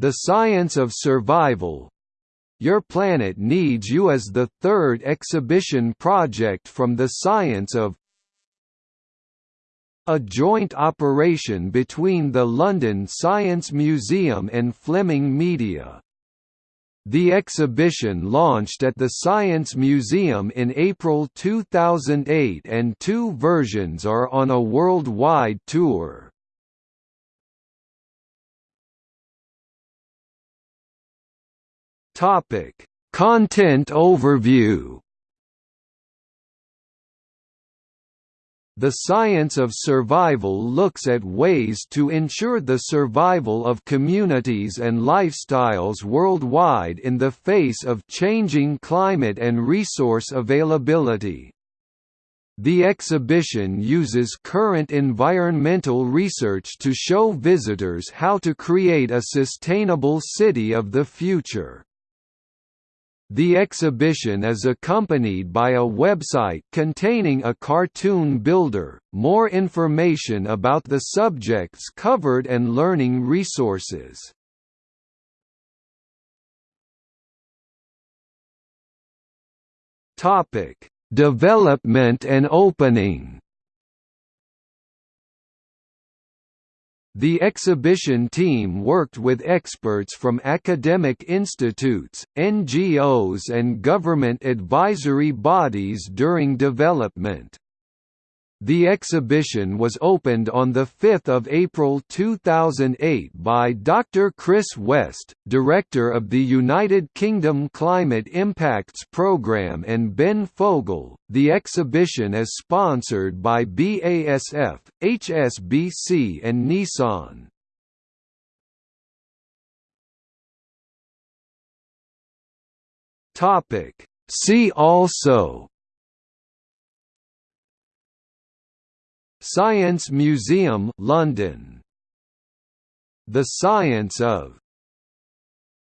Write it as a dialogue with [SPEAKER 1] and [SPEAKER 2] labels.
[SPEAKER 1] The Science of Survival Your Planet Needs You as the third exhibition project from the Science of a joint operation between the London Science Museum and Fleming Media. The exhibition launched at the Science Museum in April 2008 and two versions are on a worldwide tour. Topic: Content overview. The science of survival looks at ways to ensure the survival of communities and lifestyles worldwide in the face of changing climate and resource availability. The exhibition uses current environmental research to show visitors how to create a sustainable city of the future. The exhibition is accompanied by a website containing a cartoon builder, more information about the subjects covered and learning resources. Topic: Development and opening. The exhibition team worked with experts from academic institutes, NGOs and government advisory bodies during development. The exhibition was opened on 5 April 2008 by Dr. Chris West, Director of the United Kingdom Climate Impacts Programme and Ben Fogle. The exhibition is sponsored by BASF, HSBC and Nissan. See also Science Museum London. The Science of